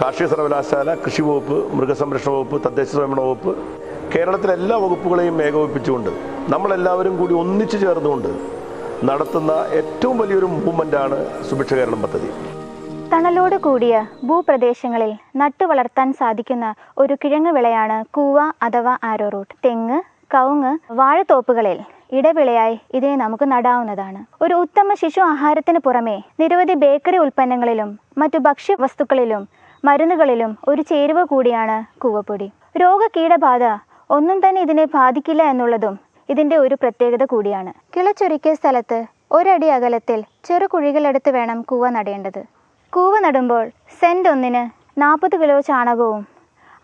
കാർഷിക സർവകലാശാല കൃഷി വകുപ്പ് മൃഗസംരക്ഷണ വകുപ്പ് തദ്ദേശ സ്വയംഭരണ വകുപ്പ് കേരളത്തിലെ എല്ലാ വകുപ്പുകളെയും ഏകോപിപ്പിച്ചുകൊണ്ട് നമ്മളെല്ലാവരും കൂടി ഒന്നിച്ചു ചേർന്നുകൊണ്ട് നടത്തുന്ന ഏറ്റവും വലിയൊരു മൂവ്മെന്റാണ് സുഭിക്ഷ കേരളം പദ്ധതി. തണലോട് കൂടിയ ഭൂപ്രദേശങ്ങളിൽ നട്ടുവളർത്താൻ സാധിക്കുന്ന ഒരു കിഴങ്ങ് വിളയാണ് കൂവ അഥവാ ആരോറൂട്ട് തെങ്ങ് കവുങ്ങ് വാഴത്തോപ്പുകളിൽ ഇടവിളയായി ഇതിനെ നമുക്ക് നടാവുന്നതാണ്. ഒരു ഉത്തമ ശിശു ആഹാരത്തിന് പുറമെ നിരവധി ബേക്കറി ഉൽപ്പന്നങ്ങളിലും മറ്റു ഭക്ഷ്യ വസ്തുക്കളിലും മരുന്നുകളിലും ഒരു ചേരുവ കൂടിയാണ് കൂവപ്പൊടി. രോഗകീടബാധ ഒന്നും തന്നെ ഇതിനെ ബാധിക്കില്ല എന്നുള്ളതും ഇതിന്റെ ഒരു പ്രത്യേകത കൂടിയാണ്. കിളച്ചൊരുക്കിയ സ്ഥലത്ത് ഒരടി അകലത്തിൽ ചെറു കുഴികളെടുത്ത് വേണം കൂവ നടേണ്ടത്. കൂവ നടുമ്പോൾ സെന്റ് ഒന്നിന് നാൽപ്പത് കിലോ ചാണകവും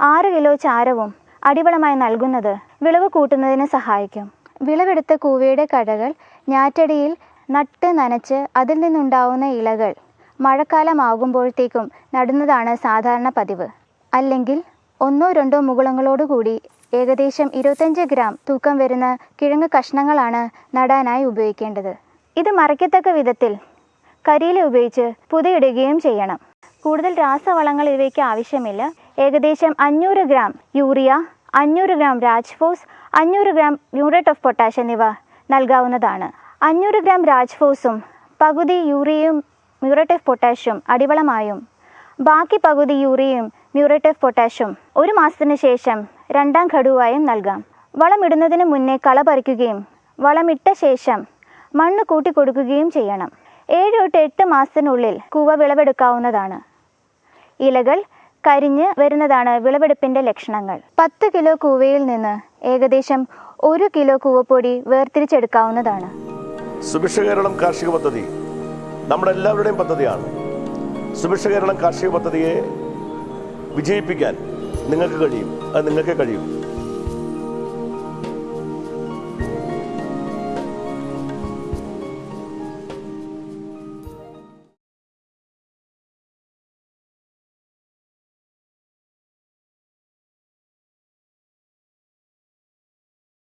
ആറ് കിലോ ചാരവും അടിവളമായി നൽകുന്നത് വിളവ് കൂട്ടുന്നതിന് സഹായിക്കും. വിളവെടുത്ത കൂവയുടെ കടകൾ ഞാറ്റടിയിൽ നട്ട് നനച്ച് അതിൽ നിന്നുണ്ടാവുന്ന ഇലകൾ മഴക്കാലമാകുമ്പോഴത്തേക്കും നടുന്നതാണ് സാധാരണ പതിവ്. അല്ലെങ്കിൽ ഒന്നോ രണ്ടോ മുകുളങ്ങളോടുകൂടി ഏകദേശം ഇരുപത്തഞ്ച് ഗ്രാം തൂക്കം വരുന്ന കിഴങ്ങ് കഷ്ണങ്ങളാണ് നടാനായി ഉപയോഗിക്കേണ്ടത്. ഇത് മറയ്ക്കത്തക്ക വിധത്തിൽ കരിയില ഉപയോഗിച്ച് പുതയിടുകയും ചെയ്യണം. കൂടുതൽ രാസവളങ്ങൾ ഇവയ്ക്ക് ആവശ്യമില്ല. ഏകദേശം അഞ്ഞൂറ് ഗ്രാം യൂറിയ അഞ്ഞൂറ് ഗ്രാം രാജ്ഫോസ് അഞ്ഞൂറ് ഗ്രാം മ്യൂറേറ്റ് ഓഫ് പൊട്ടാഷ് എന്നിവ നൽകാവുന്നതാണ്. അഞ്ഞൂറ് ഗ്രാം രാജ്ഫോസും പകുതി യൂറിയയും മ്യൂറേറ്റ് ഓഫ് പൊട്ടാഷ്യം അടിവളമായും. ബാക്കി പകുതി യൂറിയയും മ്യൂറേറ്റ് ഓഫ് പൊട്ടാഷ്യം ഒരു മാസത്തിന് ശേഷം രണ്ടാം ഘടുവായും നൽകാം. വളമിടുന്നതിന് മുന്നേ കള പറിക്കുകയും വളമിട്ട ശേഷം മണ്ണ് കൂട്ടി കൊടുക്കുകയും ചെയ്യണം. ഏഴ് തൊട്ട് എട്ട് മാസത്തിനുള്ളിൽ കൂവ വിളവെടുക്കാവുന്നതാണ്. ഇലകൾ കരിഞ്ഞ് വരുന്നതാണ് വിളവെടുപ്പിന്റെ ലക്ഷണങ്ങൾ. പത്ത് കിലോ കൂവയിൽ നിന്ന് ഏകദേശം ഒരു കിലോ കൂവപ്പൊടി വേർതിരിച്ചെടുക്കാവുന്നതാണ്. സുഭിക്ഷ കേരളം കാർഷിക പദ്ധതി. നമ്മുടെ എല്ലാവരുടെയും പദ്ധതിയാണ്. സുഭിക്ഷ കേരളം കാർഷിക പദ്ധതിയെ വിജയിപ്പിക്കാൻ നിങ്ങൾക്ക് കഴിയും. അത് നിങ്ങൾക്കേ കഴിയും.